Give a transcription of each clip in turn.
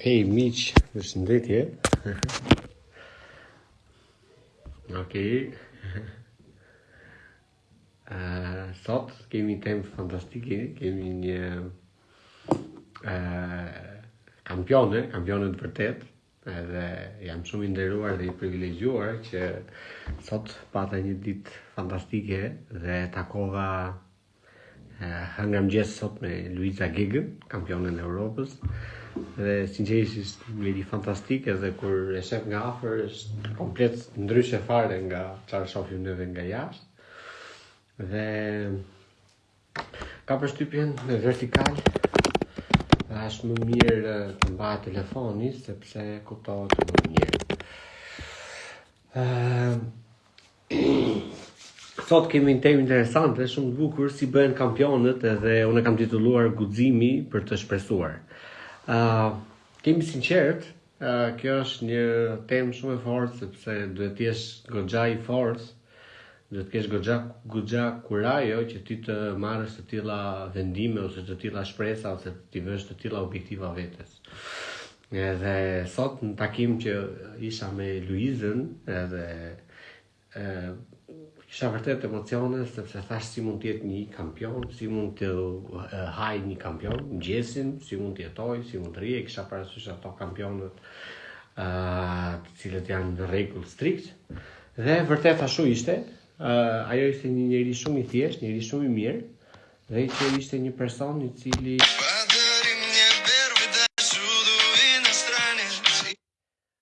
Hej, miq, përshëndetje. ok. Uh, sot kemi temë fantastike, kemi një uh, kampione, kampione të vërtetë, Edhe jam shumë i nderuar dhe i privilegjuar që sot pata një ditë fantastike dhe takova hëngra mëngjes sot me Luiza Gegën, kampionen e Europës dhe sinqerisht ishte njeri fantastike dhe kur e shef nga afër është komplet ndryshe fare nga çfarë shofim ne dhe nga jashtë dhe Kam përshtypjen në vertikal dhe është më mirë të mbahet telefoni sepse kuptohet më mirë. Ehm, sot kemi një temë interesante, shumë të bukur si bëhen kampionët edhe unë e kam titulluar guximi për të shpresuar. Ëh, ehm, kemi sinqerisht, Kjo është një temë shumë e fortë sepse duhet të jesh goxha i fortë, duhet të kesh goxha goxha kurajo që ti të marrësh të tilla vendime ose të tilla shpresa ose t'i vësh të tilla objektiva vetes. Edhe sot në takim që isha me Luizën edhe Kisha vërtet emocione, sepse thashë si mund të jetë një kampion, si mund të hajë një kampion, mëngjesin, si mund të jetojë, si mund të rrijë, kisha parasysh ato kampionët të cilët janë në rregull strikt, dhe vërtet ashtu ishte, ajo ishte një njeri shumë i thjeshtë, njeri shumë i mirë, dhe që ishte një person i cili...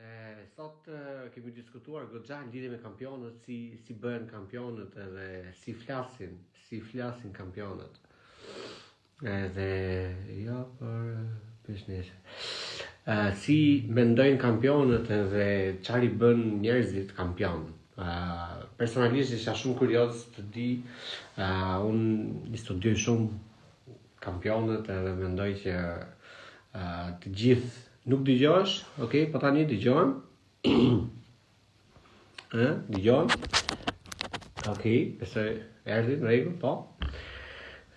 Dhe sot kemi diskutuar goxha në lidhje me kampionët, si si bëhen kampionët edhe si flasin, si flasin kampionët. Edhe jo për biznes. Uh, si mendojnë kampionët edhe çfarë i bën njerëzit kampion. Uh, personalisht isha shumë kurioz të di, uh, unë i studioj shumë kampionët edhe mendoj që të gjithë nuk dëgjohesh, ok, po tani dëgjohem. Ë, dëgjohem. Ok, pse erdhi në rregull, po.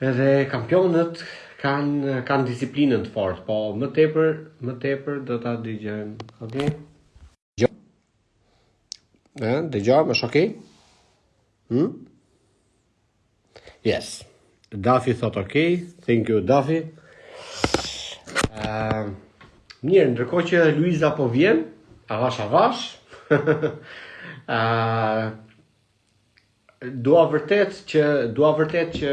Edhe kampionët kanë kanë disiplinë të fortë, po më tepër, më tepër do ta dëgjojmë. Ok. Dëgjo. Ë, dëgjo, më shokë. Hm? Yes. Dafi thot ok, thank you Dafi. Ëm, mirë, ndërkohë që Luiza po vjen, avash avash. Ë, Dua vërtet që dua vërtet që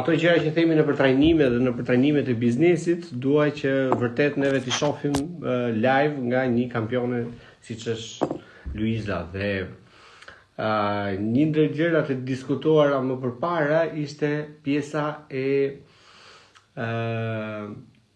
ato gjëra që themi nëpër trajnime dhe nëpër trajnimet e biznesit, dua që vërtet neve t'i shohim uh, live nga një kampione siç është Luiza dhe uh, një ndër gjërat e diskutuara më përpara ishte pjesa e uh,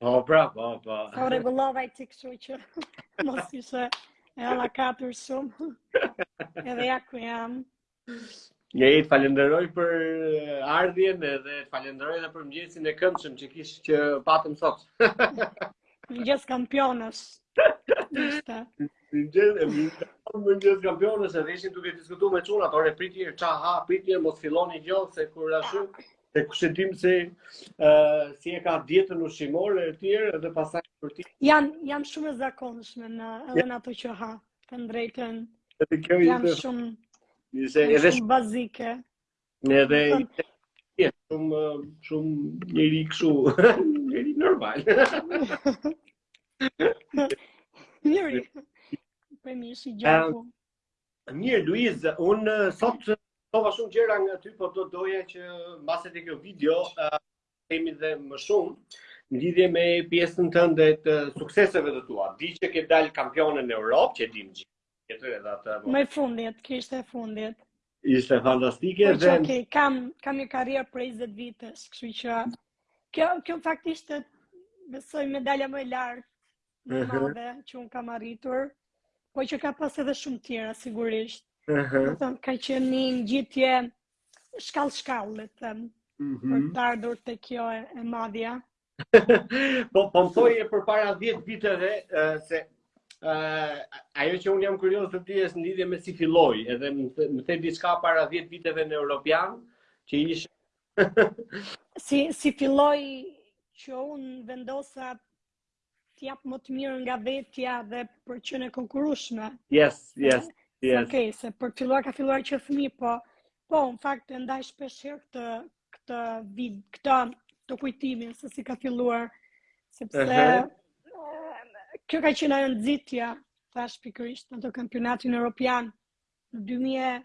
Po, pra, po, po. Po, rregullova kështu që mos isha e hallakatur shumë. Edhe ja ku jam. Unë të falenderoj për eh, ardhjen dhe të falenderoj dhe për mëngjesin e këndshëm që kish që patëm sot. Mëngjes kampionësh. Ishte. Mëngjes e mëngjes kampionësh edhe ishim duke diskutuar me çunat, ore prite, ça ha, prite mos filloni gjë se kur ashtu E kush e di se uh, si e ka dietën ushqimore e tjera edhe pastaj për ti. Jam jam shumë e zakonshme në edhe në ato që ha, të drejtën. Edhe kjo jam shumë Nëse edhe shumë bazike. Në edhe jam shumë shumë njeri kështu, njeri normal. Njeri. Po mishi gjaku. Mirë, Luiz, unë sot mësova shumë gjëra nga ty, po do doja që mbase te kjo video, uh, të kemi dhe më shumë, në lidhje me pjesën tënde të sukseseve të tua. Di që ke dalë kampione në Europë, që e dimë gjithë, këtu edhe atë... Më e fundit, kjo ishte e fundit. Ishte fantastike po, dhe... Që, okay, kam, kam një karrierë prej 20 vitesh, kështu që... Kjo, kjo në fakt ishte besoj medalja më e lartë më uh -huh. e madhe që unë kam arritur, po që ka pas edhe shumë tjera, sigurisht. Uh -huh. Domethënë, ka qenë një ngjitje shkallë-shkallë, le të themi, uh mhm. -huh. për të ardhur te kjo e, e madhja. po, po më thoje përpara 10 viteve, uh, se uh, ajo që unë jam kurios të di është në lidhje me si filloi, edhe më the diçka para 10 viteve në Europian, që ishe... si, si filloi që unë vendosa të jap më të mirën nga vetja dhe për të qenë e konkurrueshme. Yes, yes, yes. Ok, se për të filluar ka filluar që fëmi, po, po, në fakt, e ndaj shpeshherë këtë, këtë vid, këtë këtë kujtimin, se si ka filluar, sepse, uh -huh. kjo ka qenë ajo nxitja, thash pikërisht, në atë kampionatin Europian, në 2000,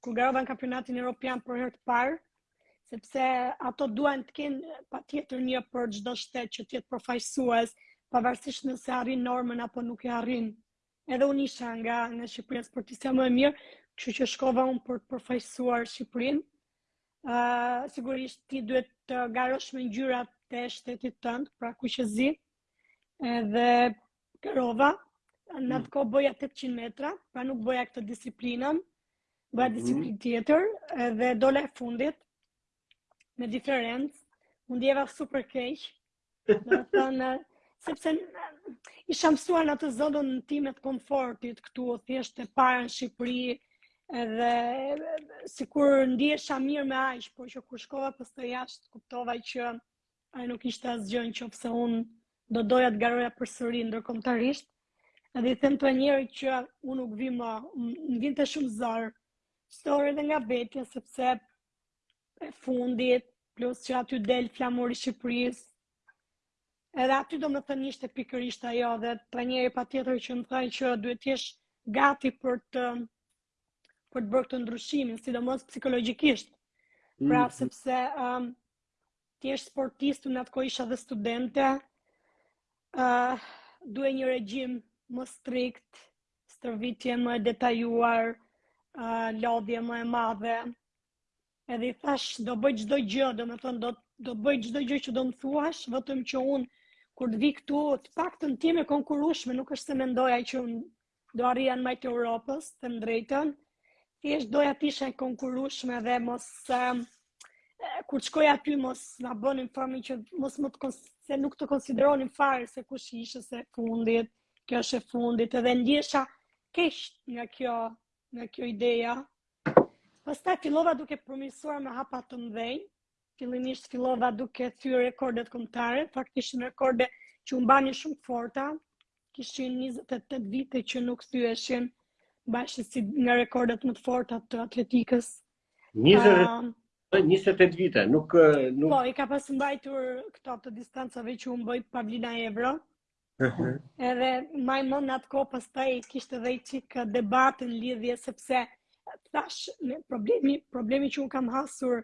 kur garova në kampionatin europian për herë të parë, sepse ato duan të kenë patjetër një për çdo shtet që të jetë përfaqësues, pavarësisht nëse arrin normën apo nuk e arrin. Edhe unë isha nga, nga Shqipëria sportistja më e mirë, kështu që shkova unë për të përfaqësuar Shqipërinë. Uh, sigurisht ti duhet të garosh me ngjyrat e shtetit tënd, pra kuqezi. Edhe Garova, në atë mm. kohë bëja 800 metra, pra nuk bëja këtë disiplinën, bëja mhm. disiplinë tjetër, edhe dola e fundit, me diferencë, u ndjeva super keq, domethënë, sepse isha mësuar në atë zonën time të komfortit këtu, thjesht e para në Shqipëri, edhe sikur ndihesha mirë me aq, por që kur shkova pastaj jashtë, kuptova që Ai nuk ishte asgjë në qoftë se unë do doja të garoja përsëri ndërkombëtarisht. Edhe i them trajnerit që unë nuk vij më, më vinte shumë zor. Zor edhe nga vetja sepse e fundit, plus që aty del flamuri i Shqipërisë. Edhe aty domethënë ishte pikërisht ajo dhe trajneri patjetër që më thoshte që duhet të jesh gati për të për të bërë këtë ndryshimin, sidomos psikologjikisht. Pra mm -hmm. sepse um, Ti je sportist, unë në atë kohë isha dhe studente. Ëh, uh, duhet një regjim më strikt, stërvitje më e detajuar, uh, lodhje më e madhe. Edhe i thashë, do bëj çdo gjë, domethënë do do bëj çdo gjë që do më thuash, vetëm që unë kur të vij këtu, të paktën të jem e konkurrueshme, nuk është se mendoja që unë do arrija në majë të Europës, të them të drejtën, thjesht doja të isha e konkurrueshme dhe mos um, kur të shkoj aty mos na bënin fami që mos më të se nuk të konsideronin fare se kush ishe se e fundit, kjo është e fundit edhe ndihesha keq nga kjo nga kjo ideja. Pastaj fillova duke përmirësuar me hapa të mëdhenj, Fillimisht fillova duke thyer rekordet kombëtare, fakt ishin rekorde që mbaheshin shumë të forta. Kishin 28 vite që nuk thyeshin mbaheshin si nga rekordet më të forta të atletikës. 20, um, 28 vite, nuk nuk Po, i ka pas mbajtur këto të distancave që unë bëj Pavlina Evro. Mhm. Edhe më vonë në atë kohë pastaj kishte edhe një çik debat në lidhje sepse thashë problemi problemi që unë kam hasur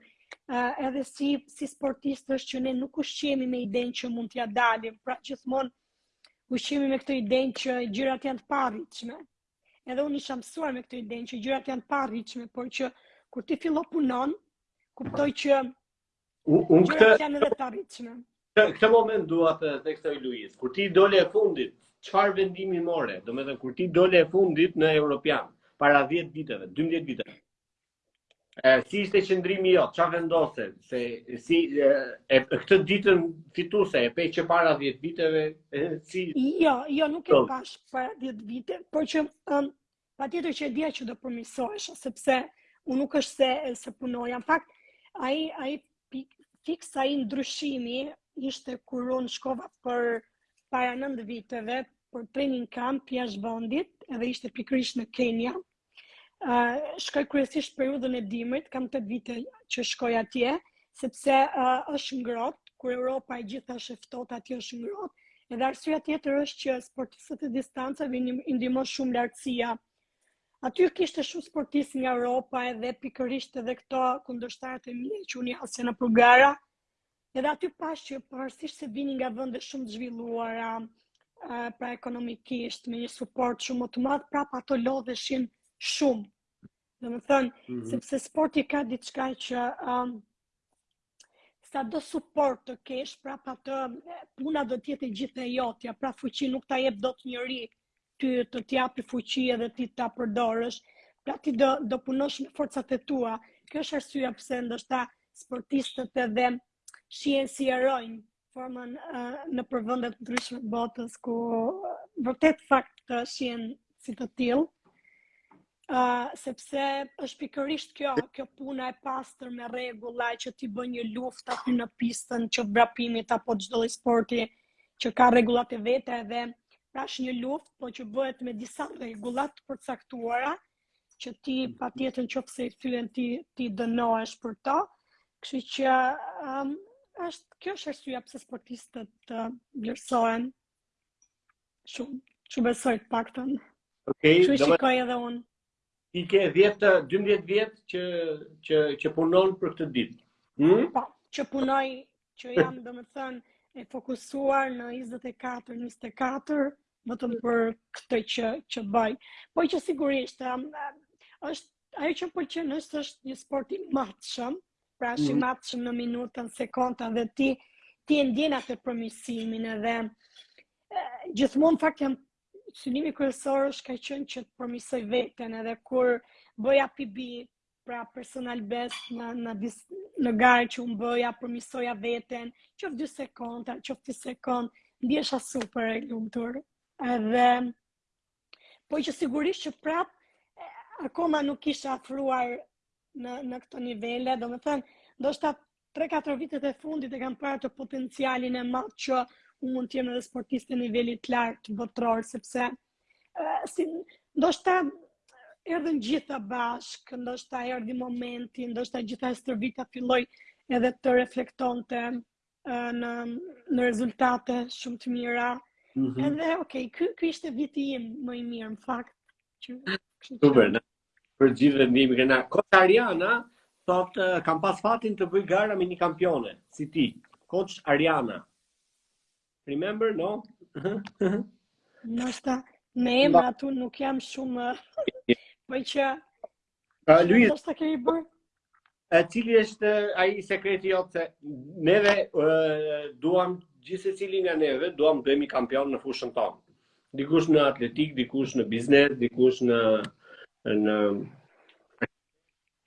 uh, edhe si si sportist është që ne nuk ushqemi me idenë që mund t'ia dalim, pra gjithmonë ushqemi me këtë idenë që gjërat janë të paarritshme. Edhe unë isha mësuar me këtë idenë që gjërat janë të paarritshme, por që kur ti fillon punon, kupton që Unë këtë... Gjërat janë edhe të arritshme. Këtë moment dua të theksoj Luiz, kur ti dole e fundit, çfarë vendimi more, domethënë kur ti dole e fundit në Europian, para 10 viteve, 12 viteve, e, si ishte qëndrimi jot, ça vendose, se si, e, e, këtë ditën fituse, e pe që para 10 viteve, e, si... Jo, jo, nuk e pashë para 10 viteve, por që um, Patjetër që e dija që do përmirësohesha, sepse unë nuk është se se punoja. Në fakt, ai ai fiks ai ndryshimi ishte kur unë shkova për para 9 viteve për training camp jashtë vendit, edhe ishte pikërisht në Kenya. Uh, shkoj kryesisht periudhën e dimrit, kam 8 vite që shkoj atje, sepse uh, është ngrohtë, kur Europa e gjithë është e ftohtë, aty është ngrohtë. Edhe arsyeja tjetër është që sportistët e distancave i ndihmon shumë lartësia. Aty kishte shumë sportistë nga Europa edhe pikërisht edhe këto kundërshtaret e mia që unë has nëpër gara. Edhe aty pashë që pavarësisht se vinin nga vende shumë të zhvilluara, pra ekonomikisht, me një suport shumë më të madh, prap ato lodheshin shumë Domethënë, mm -hmm. sepse sporti ka diçka që um, sado suport të kesh, prap ajo puna do të jetë e gjithë e jotja, pra fuqi nuk ta jep dot njeri ty të të japi fuqi edhe ti ta përdorësh, pra ti do, do punosh me forcat e tua. Kjo është arsyeja pse ndoshta sportistët edhe shihen si heronj, flasim nëpër vende të ndryshme të botës, ku vërtet në fakt të shohin si të tillë, Uh, sepse është pikërisht kjo, kjo puna e pastër me rregulla që ti bën një luftë aty në pistën qoftë vrapimit apo çdo lloj sporti që ka rregullat e veta edhe pra është një luftë po që bëhet me disa rregulla të përcaktuara, uh, që ti patjetër qoftë se i thyen ti, ti dënohesh për ta, kështu që um, është, kjo është arsyeja pse sportistët të uh, vlerësohen shumë, kshu besoj të paktën. Okay, kshu shikoj edhe unë. Ti ke 10, 12 vjet që, që, që punon për këtë ditë. Hmm? Po, që punoj, që jam domethënë, e fokusuar në 24, 24, vetëm për këtë që që bëj. Po që sigurisht um, është ajo që më pëlqen është është një sport i matshëm, pra është i mm. matshëm në minuta, në, sekonda dhe ti ti e ndjen atë përmirësimin edhe gjithmonë në fakt jam synimi kryesor është ka qenë që të përmirësoj veten edhe kur bëja PB pra personal best në, në, dis, në garë që unë bëja, përmirësoja veten, qoftë dy sekonda, qoftë një sekondë, ndjesha super e lumtur. Edhe, po që sigurisht që prap, akoma nuk isha afruar në, në këto nivele, domethënë, ndoshta 3-4 vitet e fundit e kam parë atë potencialin e madh që unë mund të jem edhe sportiste e nivelit të lartë botëror sepse uh, si ndoshta erdhën gjitha bashkë, ndoshta erdhi momenti, ndoshta gjithë ajo stërvitja filloi edhe të reflektonte uh, në, në rezultate shumë të mira. Mm -hmm. Edhe, okej, okay, ky, ky ishte viti im më i mirë, në fakt. Super, në Për gjithë vendimi kena. Koç Ariana, thotë, kam pas fatin të bëj gara me një kampione, si ti. Koç Ariana. Remember, no? Ndoshta, me emër aty nuk jam shumë... Për që... Luiz... Ndoshta kemi bërë... E cili është ai sekreti yt se neve duam gjithë secili nga neve duam të bëhemi kampion në fushën tonë. Dikush në atletikë, dikush në biznes, dikush në në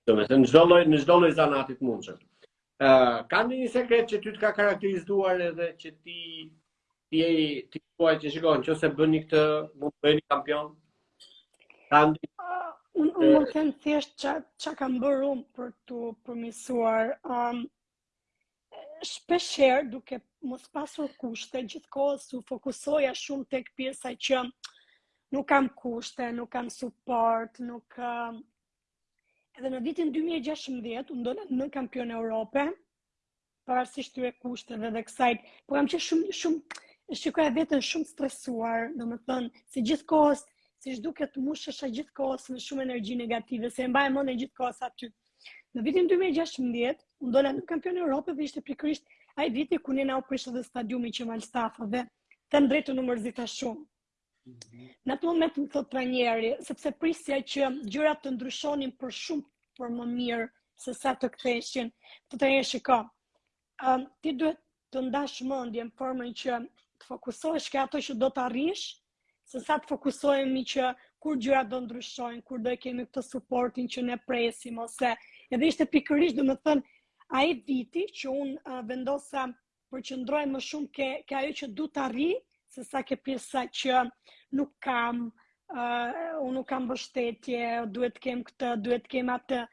domethënë në çdo lloj në çdo lloj zanati të mundshëm. Ë, uh, ka ndonjë sekret që ty të ka karakterizuar edhe që ti ti e, ti thua që shiko nëse bëni këtë mund të bëheni kampion Andi ah, un un mund të them thjesht ça ça kam bërë un për t'u përmirësuar um shpesh herë duke mos pasur kushte gjithkohë u fokusoja shumë tek pjesa që nuk kam kushte, nuk kam suport, nuk um, edhe në vitin 2016 un dola nënkampione Europe parasysh tyre kushteve dhe kësaj, po kam qenë shumë shumë e shikoja veten shumë të stresuar, domethënë se gjithkohës siç duket mushesha gjithkohës me shumë energji negative, se e mbaja mendjen gjithkohës aty. Në vitin 2016, unë dola nënkampione Europe dhe ishte pikërisht ai viti ku ne na u prish edhe stadiumi Qemal Stafa dhe them të drejtën u mërzita shumë. Në atë moment më thotë trajneri, sepse prisja që gjërat të ndryshonin për shumë për më mirë se sa të ktheshin, tha ai shiko. Um, ti duhet të ndash mendjen në formën që të fokusohesh ke ato që do të arrish, se sa të fokusohemi që kur gjërat do ndryshojnë, kur do e kemi këtë suportin që ne presim ose edhe ishte pikërisht do të thënë ai viti që un uh, vendosa përqendrohem më shumë ke, ke ajo që du të arri, se sa ke pjesa që nuk kam, uh, unë nuk kam mbështetje, duhet të kem këtë, duhet të kem atë.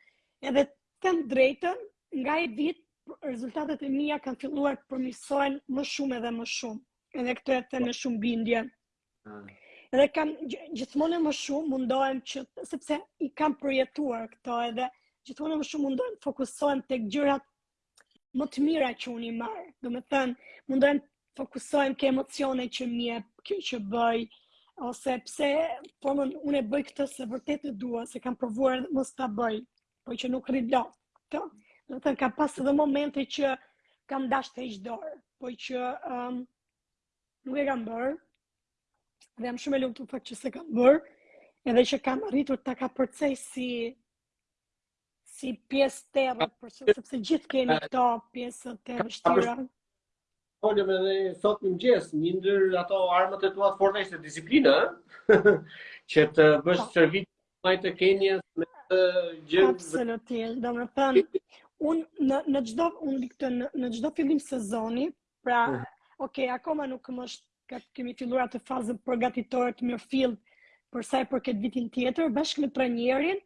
Edhe them të drejtën, nga ai vit, rezultatet e mia kanë filluar të përmirësohen më shumë edhe më shumë. Edhe këtë e them me shumë bindje. Mm. Edhe gjithmonë e më shumë mundohem që, sepse i kam përjetuar këto edhe, gjithmonë e më shumë mundohem të fokusohem tek gjërat më të mira që unë i marr. Domethënë, mundohem fokusohem ke emocionet që më jep kjo që bëj ose pse po më unë e bëj këtë se vërtet e dua, se e kam provuar edhe mos ta bëj, po që nuk rri dot. Të, domethënë, kam pas edhe momente që kam dashtë të heq dorë, po që um, nuk e kam bërë, dhe jam shumë e lumtur në fakt që s'e kam bërë, edhe që kam arritur ta kapërcej si si pjesë të rrët, për, sepse gjithë kemi këto pjesë të vështira. Folëm edhe sot në mëngjes, një ndër ato armët e tua të forta ishte disiplina, që të bësh po. stërvitje në majë të Kenias me të gjë. Absolutisht, domethënë, unë në, në çdo, unë këtë, në, në çdo fillim sezoni, pra, mm. oke, okay, akoma nuk më është, këtë kemi filluar atë fazën përgatitore të mirëfilltë, për sa i përket vitin tjetër, bashkë me trajnerin,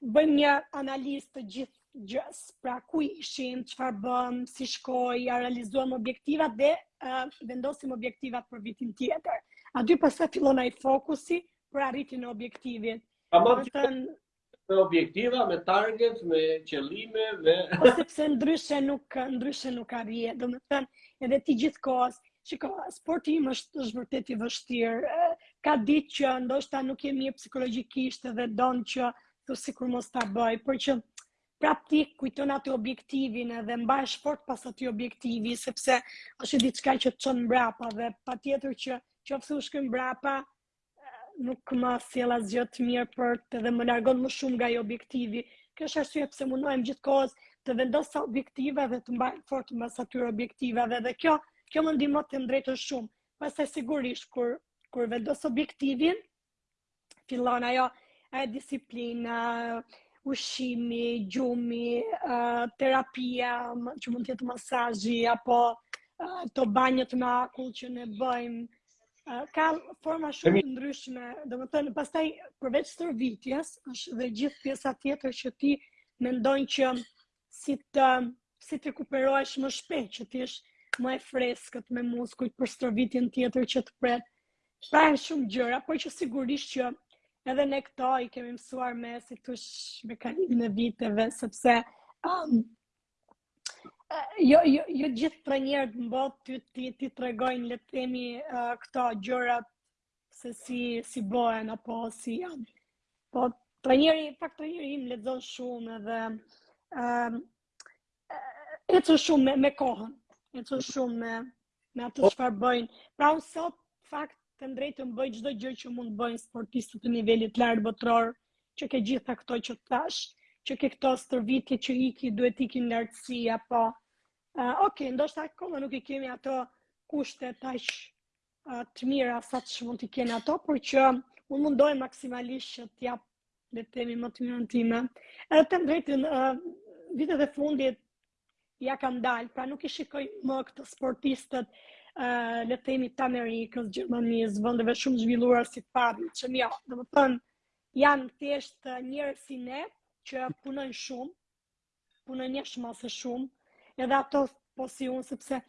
bëjmë një analizë të gjithë gjësë, pra ku ishim, çfarë bëmë, si shkoi, a i realizuam objektivat dhe uh, vendosim objektivat për vitin tjetër. Aty pastaj fillon ai fokusi për arritjen e objektivit. A më të me objektiva, me target, me qëllime, me po sepse ndryshe nuk ndryshe nuk arrihet. Domethënë, edhe ti gjithkohës Shiko, sporti im është është vërtet i vështirë. Ka ditë që ndoshta nuk je mirë psikologjikisht dhe don që të sikur mos ta bëj, por që prap e kujton atë objektivin edhe mbahesh fort pas atij objektivi sepse është diçka që të çon mbrapa dhe patjetër që qoftë se shkoj mbrapa nuk më sjell asgjë të mirë për të dhe më largon më shumë nga ai objektivi. Kjo është arsye pse mundohem gjithkohës të vendos ca objektiva dhe të mbahem fort mbas atyre objektivave dhe kjo kjo më ndihmon të them të drejtën shumë. Pastaj sigurisht kur kur vendos objektivin fillon ajo e disiplina, ushqimi, gjumi, terapia, që mund të jetë masazhi apo ato banjët me akull që ne bëjmë ka forma shumë të ndryshme, domethënë, pastaj përveç stërvitjes, është dhe gjithë pjesa tjetër që ti mendon që si të, si të rekuperohesh më shpejt, që të jesh më e freskët me muskujt për stërvitjen tjetër që të pret. Pra e shumë gjëra, por që sigurisht që edhe ne këto i kemi mësuar me, si të thuash, me kalimin e viteve, sepse um, Jo, jo, jo gjithë trajnerët në botë t'i t'i t'i tregojnë le të themi uh, këto gjërat se si si bëhen apo si janë. Po trajneri, pak trajneri im lexon shumë edhe ëm ehm, uh, ecën shumë me, me kohën, ecën shumë me me atë po. çfarë bëjnë. Pra unë sot në fakt të drejtën bëj çdo gjë që mund të bëjnë sportistët të nivelit të lartë botëror, që ke gjitha këto që të thashë, që ke këto stërvitje që iki duhet të iki në lartësi apo uh, ok, ndoshta akoma nuk i kemi ato kushte aq uh, të mira sa ç'mund t'i kenë ato, por që unë mundohem maksimalisht që të jap le të themi më të mirën time. Edhe të drejtën uh, vitet e fundit ia kam dalë, pra nuk i shikoj më këto sportistët uh, le të themi të Amerikës, Gjermanisë, vendeve shumë të zhvilluara si Fabi, që jo, domethënë, janë thjesht njerëz si ne, që punojnë shumë, punojnë jashtë mase shumë, edhe ato po si unë, sepse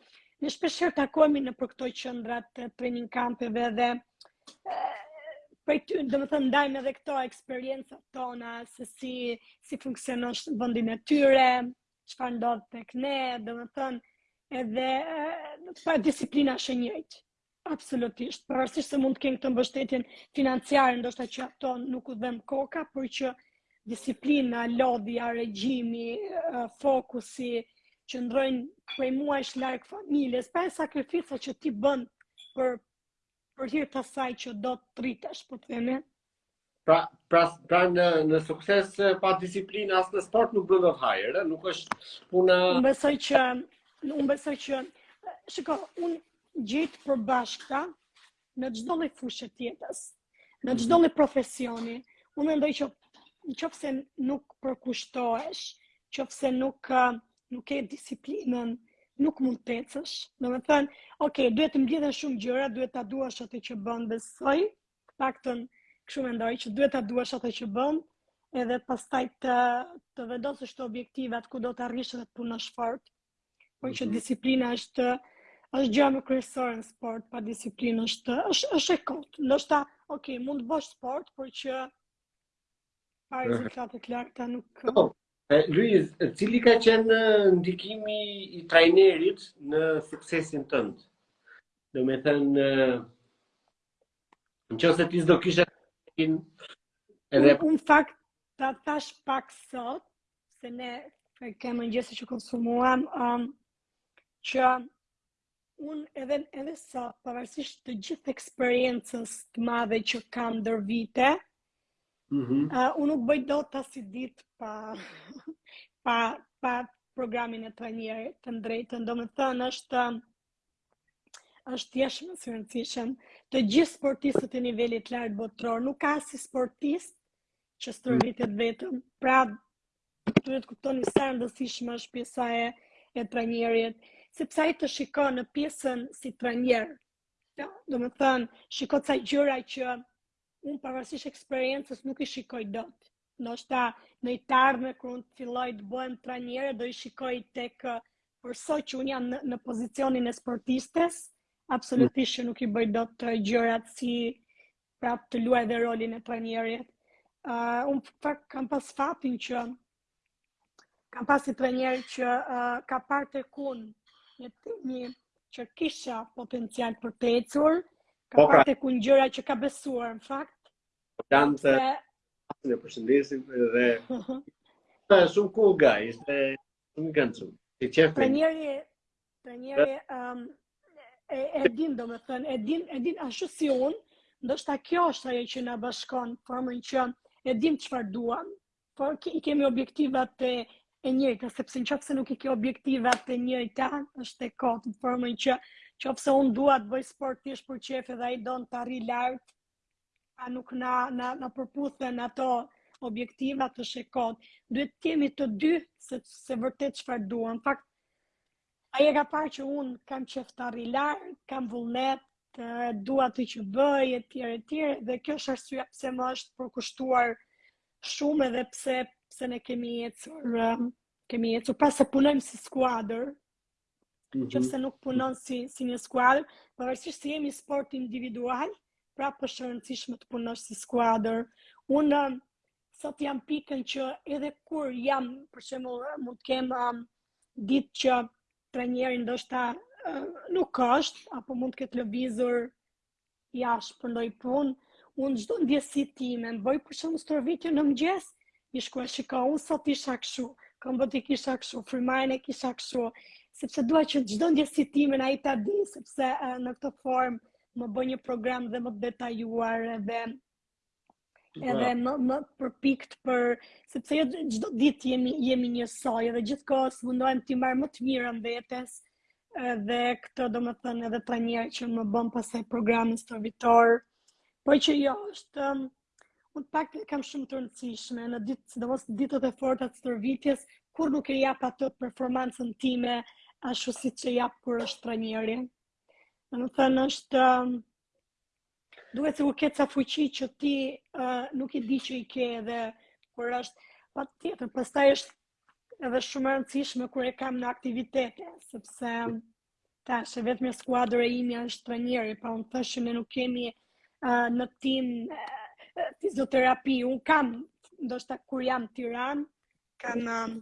ne shpeshherë takohemi nëpër këto qendrat e training kampeve dhe prej aty, domethënë, ndajmë edhe këto eksperiencat tona, se si, si funksionon në vendin e tyre, çfarë ndodh tek ne, domethënë, edhe pa disiplina është e njëjtë. Absolutisht, pavarësisht se mund të kenë këtë mbështetjen financiare, ndoshta që ato nuk u dhemb koka, por që disiplina, lodhja, regjimi, fokusi, qëndrojnë prej muajsh larg familjes, pra sakrifica që ti bën për për hir të asaj që do të rritesh, po themi. Pra, pra, pra në, në sukses pa disiplinë as në sport nuk bën dot hajër, nuk është puna... Unë besoj që, unë besoj që, shiko, unë gjej të përbashkëta në çdo lloj fushe të jetës, në çdo lloj profesioni, unë mendoj që në qoftë se nuk përkushtohesh, qoftë se nuk nuk ke disiplinën, nuk mund të ecësh. Domethënë, ok, duhet të mblidhen shumë gjëra, duhet ta duash atë që bën, besoj, të paktën kështu mendoj që duhet ta duash atë që bën, edhe pastaj të të vendosësh këto objektivat ku do të arrish dhe të punosh fort. Por që mhm. disiplina është është gjëja më kryesore në sport, pa disiplinë është është është e kot. Ndoshta, ok, mund të bësh sport, por që rezultate të larta nuk ka. Po, Luiz, cili ka qenë ndikimi i trajnerit në suksesin tënd? Domethënë në qoftë se ti s'do kishe in edhe un fakt ta thashë pak sot se ne ke mëngjesi që konsumuam um, që Unë edhe edhe sot pavarësisht të gjithë eksperiencës të madhe që kam ndër vite, mm -hmm. uh, unë nuk bëj dot asnjë ditë pa pa pa programin e trajnerit të drejtën. Domethënë është është thjesht më se i rëndësishëm. Të gjithë sportistët e nivelit të lartë botëror nuk ka asnjë sportist që stërvitet vetëm. Pra duhet të kuptoni sa e rëndësishme është pjesa e e trajnerit, sepse ai të shikon në pjesën si trajner. domethënë, shikon ca gjëra që un pavarësisht eksperiencës nuk i shikoj dot. Ndoshta në një të ardhme kur un të filloj të bëhem trajnere do i shikoj tek, por sot që un jam në, në pozicionin e sportistes, absolutisht që nuk i bëj dot dy gjërat si pra të luaj dhe rolin e trajnerit. Uh, unë në fakt kam pas fatin që kam pas një trajner që uh, ka parë tek un një të një që kisha potencial për të ecur, ka po, pra, parë tek un gjëra që ka besuar në fakt. Po kanë të dhe... e përshëndesim dhe ta e shumë cool guy, ishte shumë gëndë shumë. Të qefë të njeri, Të njeri, um, e, e din, domethënë, e din, e din ashtu si unë, ndoshta kjo është ajo që na bashkon, në formën që e dim çfarë duam, por i kemi objektivat e njëjta, sepse në qoftë se nuk i ke objektivat e njëjta, është e kotë, në formën që, qoftë se unë dua të bëj sport thjesht për qejf edhe ai don të arrijë lartë, a nuk na na na përputhen ato objektiva është e kotë. Duhet të dimë të dy se se vërtet çfarë duam. Në fakt ai e ka parë që un kam qejf të arrij lart, kam vullnet, dua të, që bëj etj etj dhe kjo është arsyeja pse më është përkushtuar shumë edhe pse pse ne kemi ecur kemi ecur pra se punojmë si skuadër mm -hmm. qoftë se nuk punon si, si një skuadër, pavarësisht se jemi sport individual, prapë është e rëndësishme të punosh si skuadër. Unë um, sot jam në pikën që edhe kur jam, për shembull mund të kemë um, ditë që trajneri ndoshta uh, nuk është, apo mund të ketë lëvizur Jashtë për ndonjë punë, unë çdo ndjesi timen, bëj për shembull stërvitje në mëngjes, i shkruaj shiko unë sot isha kshu, këmbët i kisha kshu, frymëmarrjen e kisha kshu, sepse dua që çdo ndjesi timen ai ta di, sepse në këtë formë më bëj një program dhe më të detajuar dhe edhe më, më të përpiktë për sepse jo çdo ditë jemi jemi njësoj dhe gjithë kohës mundohem t'i marr më të mirën vetes dhe këtë domethënë edhe trajneri që më bën pastaj programin stërvitor po që jo është um, unë të paktën e kam shumë të rëndësishme në ditë sidomos ditët e forta të stërvitjes kur nuk e jap atë performancën time ashtu siç e jap kur është trajneri domethënë është um, Duhet sikur ke ca fuqi që ti uh, nuk i di që i ke dhe kur është patjetër, pastaj është edhe shumë e rëndësishme kur e kam në aktivitete, sepse tash e vetëm skuadra e ime është trajneri, pra unë thashë ne nuk kemi uh, në team uh, fizioterapi, unë kam ndoshta kur jam Tiran, kam uh,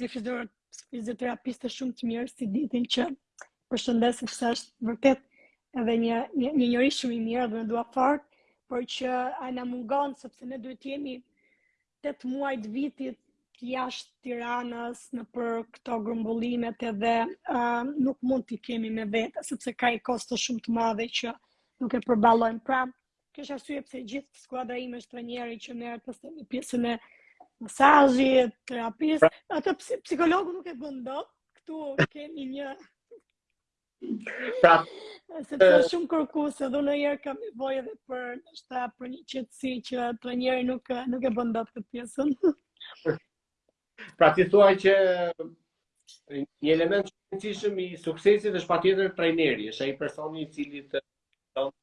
Një fizioterapiste shumë të mirë Siditën që e përshëndes sepse është vërtet edhe një një një njeri shumë i mirë dhe e dua fort, por që ai na mungon sepse ne duhet të jemi 8 muaj të vitit jashtë Tiranës nëpër këto grumbullimet edhe uh, nuk mund t'i kemi me vete, sepse ka një kosto shumë të madhe që nuk e përballojmë. Pra, Kjo është arsyeja pse gjithë skuadra ime është trajneri që merret pastaj me pjesën e masazhit, terapisë. Pra- Atë psikologu nuk e bën dot. Ktu kemi një Pra, se të shumë kërku se dhë në jërë kam i bojë edhe për në shta për një qëtësi që të njeri nuk, nuk e bën dot këtë pjesën. Pra ti thua që një element i qenësishëm i suksesit është patjetër trajneri, është ai personi i cili të...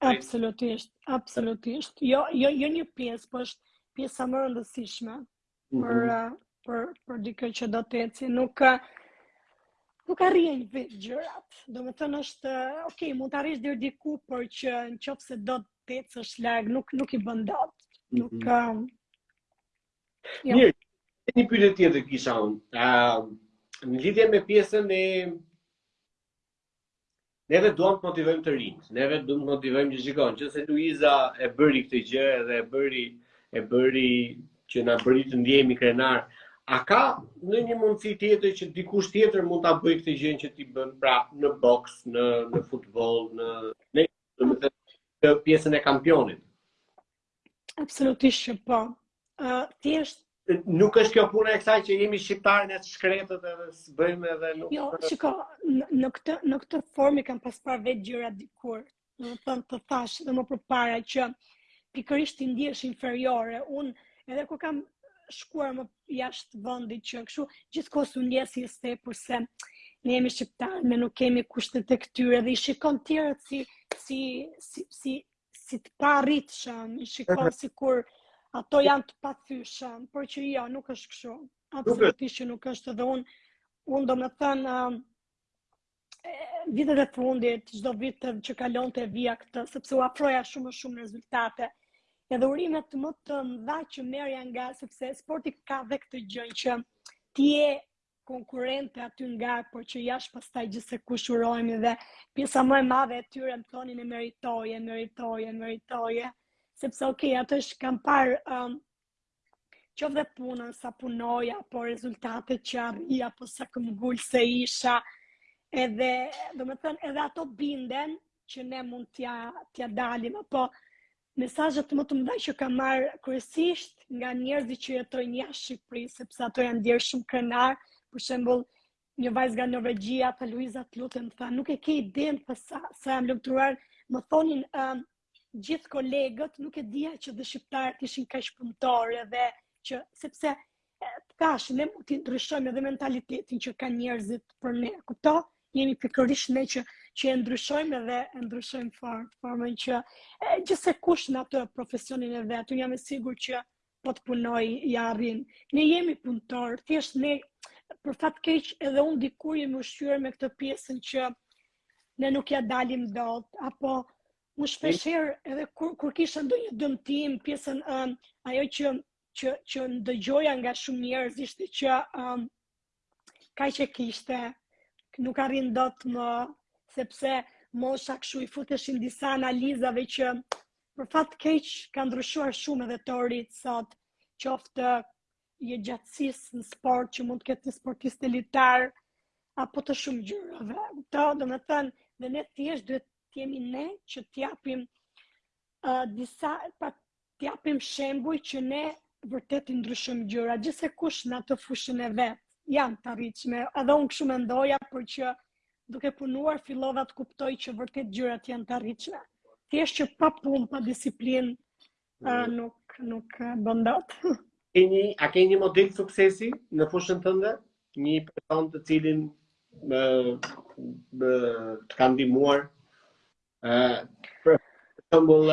Absolutisht, absolutisht. Jo, jo, jo një pjesë, po është pjesa më rëndësishme mhm. për, mm -hmm. për, për dikë që do të ecë. Nuk, nuk arrihen vetë gjërat. Domethënë është, ok, mund të arrish deri diku, por që në qoftë se do të ecësh larg, nuk, nuk i bën dot. Nuk, mm -hmm. Jo. Mirë, e një pyetje tjetër kisha unë. Uh, në lidhje me pjesën e... Neve duham të motivojmë të rinjtë, neve duham të motivojmë që shikon, që se Luiza e bëri këtë gjë dhe e bëri, e bëri që na bëri të ndjehemi krenar. A ka ndonjë mundësi tjetër që dikush tjetër mund ta bëjë këtë gjë që ti bën pra në boks, në në futboll, në në pjesën e kampionit? Absolutisht që po. Uh, thjesht nuk është kjo puna e kësaj që jemi shqiptarë ne të shkretët edhe s'bëjmë edhe nuk... Jo, shiko, në këtë, në këtë formë i kam pas parë vetë gjërat dikur, domethënë të thashë dhe më përpara që pikërisht të ndihesh inferiore, unë edhe kur kam shkuar më jashtë vëndit që këshu, gjithë kohës unë ndihesha e tepërt, se ne jemi shqiptarë, ne nuk kemi kushtet e këtyre dhe i shikon tjerët si, si, si, si, si të paarritshëm, i shikon sikur ato janë të pathyshëm, por që jo, nuk është këshu. Absolutisht që nuk është dhe unë, unë domethënë, um, vitet e fundit, çdo vit të, që kalonte vija këtë, sepse u afroja shumë me shumë rezultate, edhe urimet më të mdha që merrja nga, sepse sporti ka dhe këtë gjënë që ti je konkurente aty nga, por që jashtë, pastaj gjithsekush urojnë dhe pjesa më e madhe e tyre më thonin e meritoje, meritoje, meritoje, sepse ok, ato ç'kanë parë um, qoftë dhe punën sa punoja, apo rezultatet që arria, apo sa këmbëngulëse isha, edhe, domethënë, edhe ato binden që ne mund t'ia, t'ia dalim, apo mesazhet më të mëdha që kam marr kryesisht nga njerëzit që jetojnë jashtë Shqipërie, sepse ato janë ndier shumë krenarë, për shembull, një vajzë nga Norvegjia, tha Luiza, të lutem, tha, nuk e ke idenë sa, sa jam lumturuar, më thonin um, gjithë kolegët, nuk e dija që dhe shqiptarët ishin kaq punëtorë dhe që sepse Tash, ne mund të ndryshojmë edhe mentalitetin që kanë njerëzit për ne, kupto, jemi pikërisht ne që, që e ndryshojmë edhe e ndryshojmë far, formën që e, gjithsekush në atë profesionin e vet, unë jam e sigurt që po të punojë i arrin. Ne jemi punëtorë, thjesht ne për fat keq edhe unë dikur jemi ushqyer me këtë pjesën që ne nuk ia dalim dot apo unë shpeshherë edhe kur kur kisha ndonjë dëmtim pjesën um, ajo që që që dëgjoja nga shumë njerëz ishte që um, kaq e kishte, nuk arrin dot më, sepse mosha kështu i futeshin disa analizave që për fat keq ka ndryshuar shumë edhe teoritë sot, qoftë e jetëgjatësisë në sport që mund të ketë një sportist elitar, apo të shumë gjërave. Kupto, domethënë, dhe ne thjesht duhet të jemi ne që të japim uh, disa, pak, të japim shembuj që ne vërtet t'i ndryshojmë gjërat, gjithsekush në atë fushën e vet, janë të arritshme, edhe unë kështu mendoja, por që duke punuar, fillova të kuptoj që vërtet gjërat janë të arritshme. Thjesht që pa punë, pa disiplinë, mm. nuk, nuk bën dot. Keni, a ke një model suksesi në fushën tënde? Një person të cilin më, më, të ka ndihmuar? Për shembull,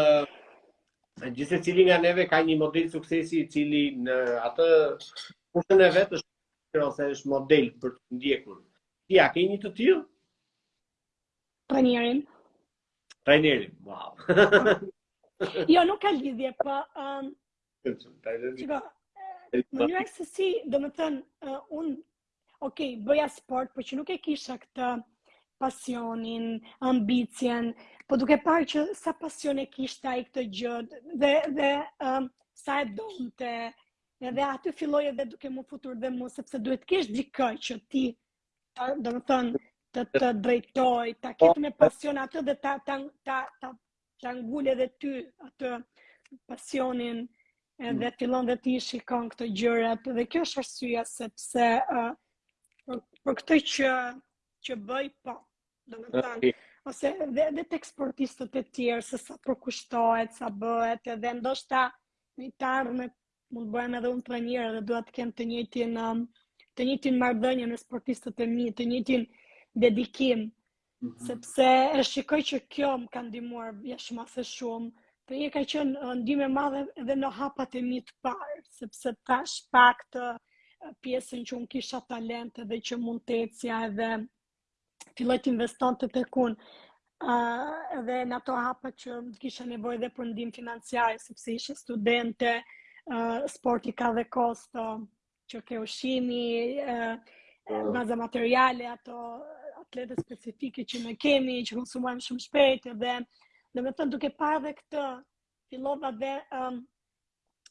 gjithsecili nga neve ka një model suksesi i cili në atë punën e vet është ose është model për të ndjekur. Ti a ke një të tillë? Trajnerin. Trajnerin, wow. jo, nuk ka lidhje, po ëm um, Shiko, mënyra se si, domethënë, uh, unë ok, bëja sport, por që nuk e kisha këtë pasionin, ambicien, po duke parë që sa pasion e kishte ai këtë gjë dhe dhe um, sa e donte, edhe aty filloi edhe duke m'u futur dhe mu sepse duhet të kesh dikë që ti domethënë të të drejtojë, ta ketë me pasion atë dhe ta ta ta ta ta ngul edhe ty atë pasionin dhe mm. fillon dhe t'i shikon këto gjërat dhe kjo është arsyeja sepse uh, për, për këtë që që bëj po domethënë ose dhe edhe tek sportistët e tjerë se sa përkushtohet sa bëhet edhe ndoshta në të ardhmen Mund të bëhem edhe unë trajner dhe dua të kem të njëjtin um, të njëjtin marrëdhënie me sportistët e mi, të njëjtin dedikim, mm -hmm. sepse e shikoj që kjo më ka ndihmuar jashtë mase shumë. Trajneri ka qenë uh, ndihmë e madhe edhe në hapat e mi të parë, sepse thashë, pa këtë uh, pjesën që unë kisha talent edhe që mund të ecja edhe filloi të investonte tek unë uh, dhe në ato hapa që kisha nevojë dhe për ndihmë financiare, sepse isha studente, uh, sporti ka dhe kosto, uh, që ke ushqimi, uh, baza materiale, ato atlete specifike që ne kemi, që konsumojmë shumë shpejt, dhe domethënë duke parë dhe këtë, fillova dhe um,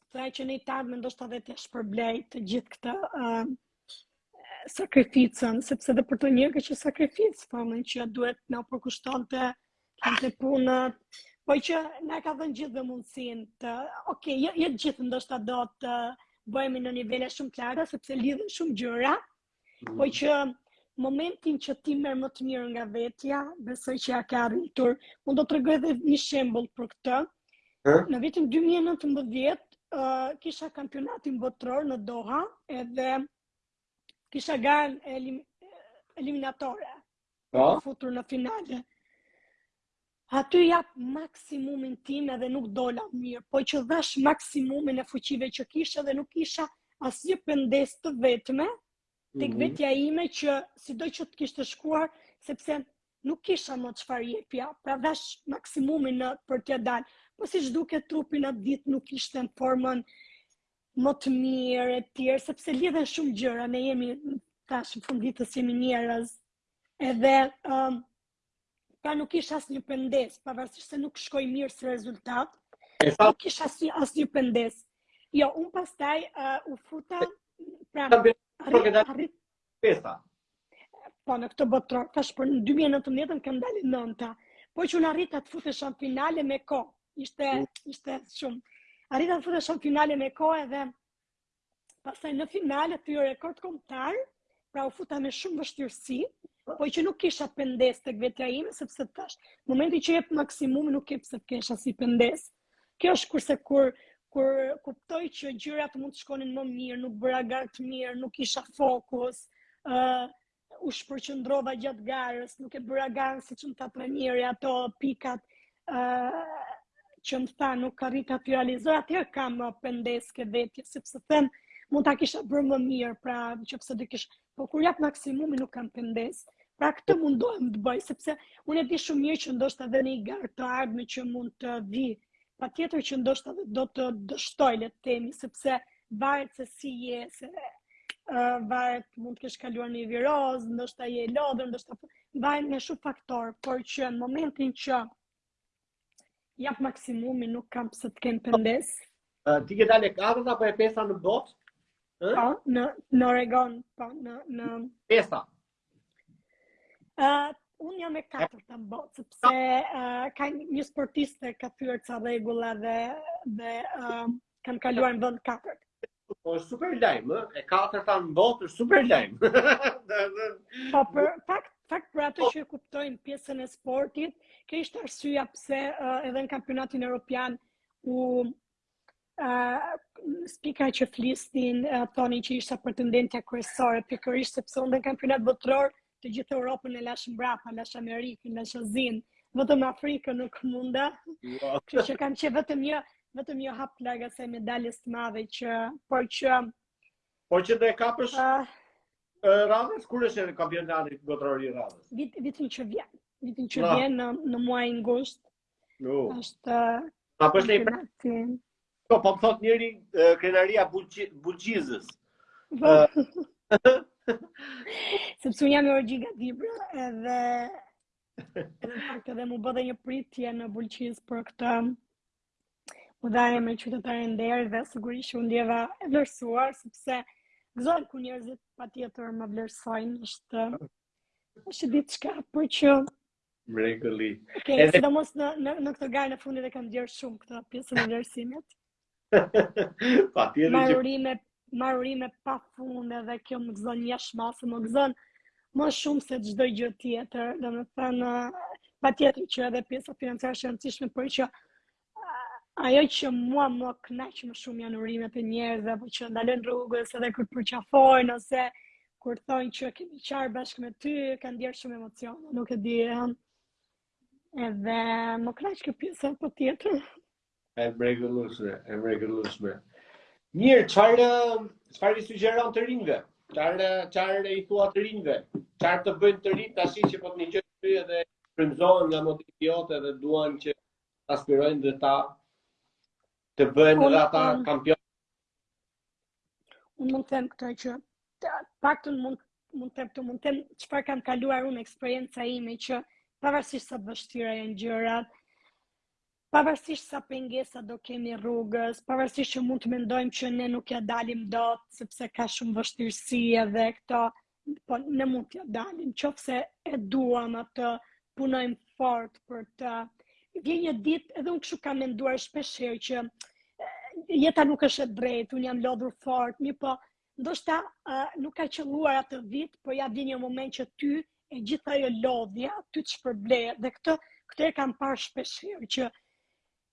Thashë që në të ardhmen ndoshta dhe ta shpërblej të gjithë këtë uh, sakrificën, sepse dhe për trajnerin është sakrificë, domethënë që duhet na u përkushtonte, ka lënë punët, po që na ka dhënë të gjithë dhe mundësinë të, oke, okay, jo, jo të gjithë ndoshta do të bëhemi në nivele shumë të larta, sepse lidhen shumë gjëra, Po që momentin që ti merr më të mirë nga vetja, besoj që ia ke arritur. Unë do të tregoj dhe një shembull për këtë. Hë? Në vitin 2019 uh, kisha kampionatin botëror në Doha, edhe kisha garën elim, eliminatore. Po. U futa në finale. Aty jap maksimumin tim edhe nuk dola mirë, po që dhashë maksimumin e fuqive që kisha dhe nuk kisha asnjë pendesë të vetme, tek mhm. vetja ime që sido që të kishte shkuar, sepse nuk kisha më çfarë jepja, pra dhashë maksimumin për t'ia dalë, po siç duket trupi në atë ditë nuk ishte në formën më të mirë e të tjera, sepse lidhen shumë gjëra, ne jemi tash në fund të ditës jemi njerëz, edhe um, Pra nuk kisha asnjë pendesë, pavarësisht se nuk shkoi mirë si rezultat, nuk kisha asnjë, asnjë pendesë. Jo, unë pastaj uh, u futa, pra, arrit, arrit, pesa. Po, në këtë botëror, tash për në 2019 kam dalë e nënta, po që unë arrita të futesha në finale me kohë, ishte, mm. ishte shumë, arrita të futesha në finale me kohë edhe, pastaj në finale theva rekord kombëtar, pra u futa me shumë vështirësi, po që nuk kisha pendesë tek vetja ime, sepse të thashë, momentin që jep maksimumin, nuk ke pse të kesh asnjë pendesë. Kjo është kurse kur, kur kuptoj që gjyrat mund të shkonin më mirë, nuk bëra garë të mirë, nuk kisha fokus, uh, U shpërqendrova gjatë garës, nuk e bëra garën siç më tha trajneri ato pikat ë që më tha nuk arrita t'i realizoj, atëherë kam uh, pendesë ke vetja, sepse them mund ta kisha bërë më mirë, pra qoftë se do kish, po kur jap maksimumin nuk kam pendesë. Pra këtë mundohem të bëj sepse unë e di shumë mirë që ndoshta dhe në një garë të ardhme që mund të vijë Patjetër që ndoshta do të dështoj le të themi sepse varet se si je, se uh, varet mund të kesh kaluar një virozë, ndoshta je i lodhur, ndoshta varet nga shumë faktorë, por që në momentin që jap maksimumin nuk kam pse të kem pendesë. Uh, ti ke dalë e katërta apo e pesta në botë? Po, në në Oregon, po, në, e pesta. Uh, unë jam e katërta në botë, sepse uh, ka një sportiste ka thyer ca rregulla dhe, dhe uh, kam kaluar në vend të katërt. Po është super lajm, e katërta në botë është super lajm. po për fakt, fakt për ata po. që e kuptojnë pjesën e sportit, kjo ishte arsyeja pse uh, edhe në kampionatin Europian u uh, spikat që flisnin uh, thonin që isha pretendentja kryesore pikërisht sepse unë në kampionatin botëror të gjithë Europën e lashë mbrapa, lashë Amerikën, lashë Azinë, vetëm Afrikën nuk munda. Wow. Kështu që kam qenë vetëm një vetëm një hap larg asaj medaljes të madhe që por që por që do e kapësh uh, radhës kur është kampionati botëror i radhës. Vit vitin që vjen, vitin që vjen në në muajin gusht, Jo. Është Pa për të pra. Po po më thotë njëri krenaria e Bulqizës. Po. Sepse unë jam me origjinë nga Dibra edhe edhe në fakt edhe m'u bë dhe një pritje në Bulqizë prej këta u dha emri qytetare nderi dhe sigurisht që u ndjeva e vlerësuar sepse gëzohem kur njerëzit patjetër më vlerësojnë është është diçka por që Mrekulli. Okej, okay, sidomos në në në këtë garë në fundit e kam ndjerë shumë këtë pjesën e vlerësimit. patjetër që marr urime, marr urime pa fund edhe kjo më gëzon jashtë mase, më gëzon më shumë se çdo gjë tjetër, domethënë patjetër që edhe pjesa financiare është e rëndësishme por që Ajo që mua më kënaq më shumë janë urimet e njerëzve apo që më ndalojnë rrugës edhe kur të përqafojnë ose kur thonë që kemi qarë bashkë me ty, kam ndjerë shumë emocione, nuk e di. Edhe më kënaq kjo pjesa patjetër. E mrekullueshme, e mrekullueshme. Mirë, çfarë çfarë i sugjeron të rinjve? Çfarë çfarë i thua të rinjve? Çfarë të bëjnë të rinjtë tashi që po të dëgjojnë ty edhe frymëzohen nga motivi jot dhe duan që aspirojnë dhe do të bëhen dhe ata kampion. Unë mund të them këtë që paktën mund të them, mund të them çfarë kam kaluar unë eksperienca ime që pavarësisht sa të vështira janë gjërat, pavarësisht sa pengesa do kemi rrugës, pavarësisht që mund të mendojmë që ne nuk ia dalim dot sepse ka shumë vështirësi edhe këto, po ne mund t'ia dalim, qoftë se e duam atë, punojmë fort për të. Vjen një ditë edhe unë kështu kam menduar shpesh herë që jeta nuk është e drejtë, unë jam lodhur fort, mirëpo ndoshta uh, nuk ka qëlluar atë vit, por ja vjen një moment që ty e gjitha ajo lodhja, ty të shpërblehet dhe këtë këtë e kam parë shpesh herë që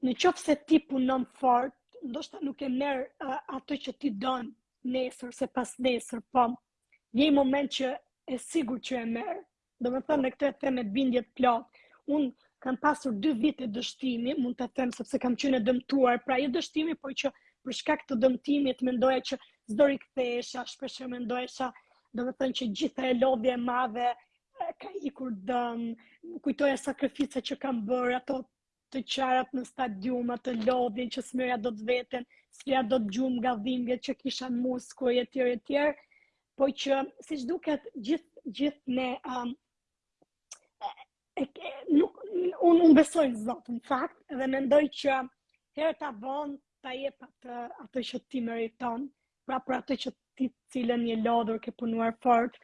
Në qoftë se ti punon fort, ndoshta nuk e merr uh, atë që ti don nesër a pasnesër, po një moment që e sigurt që e merr. Domethënë dhe këtë e them me bindje të plotë. Unë kam pasur 2 vite dështimi, mund ta them sepse kam qenë e dëmtuar, pra jo dështimi, por që për shkak të dëmtimit mendoja që s'do rikthehesha, shpesh e mendoja domethënë që gjithë ajo lodhje e madhe ka ikur dëm, kujtoja sakrificat që kam bërë, ato të qarat në stadium, atë lodhjen që s'merrja dot veten, s'merrja dot gjumë nga dhimbjet që kisha në muskuj e tjera e tjera, po që siç duket gjithë gjithë ne um, e, e, nuk, unë unë besoj në Zot në fakt dhe mendoj që herët a vonë ta jep atë, atë që ti meriton, pra për atë që të cilën je lodhur ke punuar fort,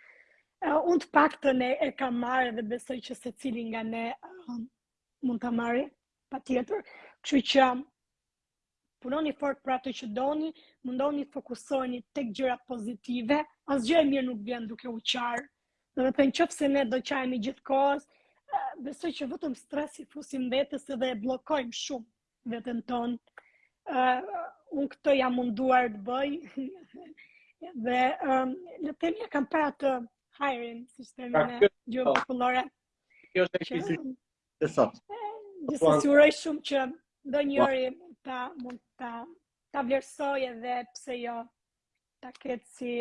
uh, unë të paktën e kam marrë dhe besoj që secili nga ne um, Mund ta marrë, patjetër. Kështu që punoni fort për atë që doni, mundohuni të fokusoheni tek gjërat pozitive, asgjë e mirë nuk vjen duke u qarë. Domethënë qoftë se ne do qahemi gjithë kohës, besoj që vetëm stres i fusim vetes edhe e bllokojmë shumë veten tonë. Uh, unë këtë jam munduar të bëj dhe um, le të themi ia kam parë hajrin, si themi në gjuhë popullore. Kjo është e gjitha për sot. Gjithsesi uroj shumë që ndonjëri ta mund ta ta vlerësojë edhe pse jo ta ketë si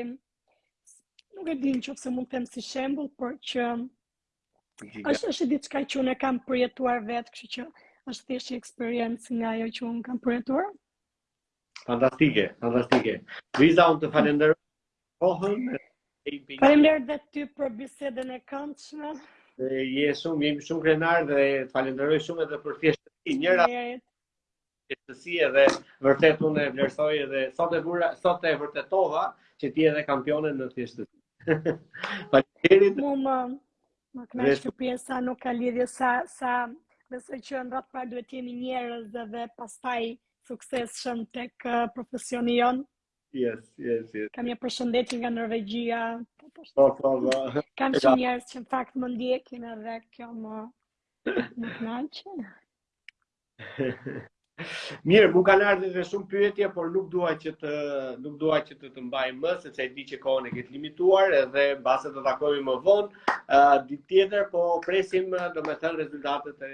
nuk e di në qoftë se mund të them si shembull, por që është është diçka që unë kam përjetuar vetë, kështu që është thjesht një eksperiencë nga ajo që unë kam përjetuar. Fantastike, fantastike. Luiza, unë të falenderoj kohën. Faleminderit dhe ty për bisedën e këndshme. Je shumë, jemi shumë krenar dhe të falenderoj shumë edhe për thjeshtësinë. Njerëz, thjeshtësinë edhe vërtet unë e vlerësoj edhe sot e vura, sot e vërtetova që ti je dhe kampione në thjeshtësi. Faleminderit. Mua më kënaq kjo pjesa nuk ka lidhje sa sa besoj që në radhë të parë duhet të jemi njerëz dhe pastaj të suksesshëm tek uh, profesioni jonë. Yes, yes, yes. Kam një përshëndetje nga Norvegjia. Po, po, po. po, po. Kam shumë njerëz që në fakt më ndjekin edhe kjo më më kënaq. Mirë, më kanë ardhur edhe shumë pyetje, por nuk dua që të nuk dua që të të mbaj më, sepse e di që kohën e ke të limituar dhe mbase të takojmë më vonë. Ë uh, ditë tjetër po presim domethënë rezultatet e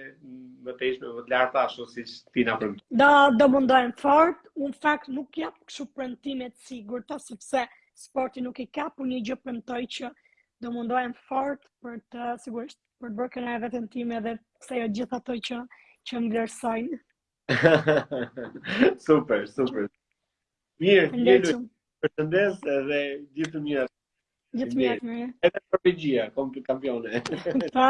mëtejshme më të larta ashtu siç ti na përmend. Do do mundohemi fort Unë në fakt nuk jap kështu premtime të sigurta sepse sporti nuk i ka por një gjë premtoj që do mundohem fort për të sigurisht për të bërë krenare veten time dhe pse jo gjithë ata që që më vlerësojnë. super, super. Mirë, mirë. Përshëndes dhe gjithë të mirat. Gjithë të mirat, mirë. Edhe për përgjia, kom për kampione. Pa.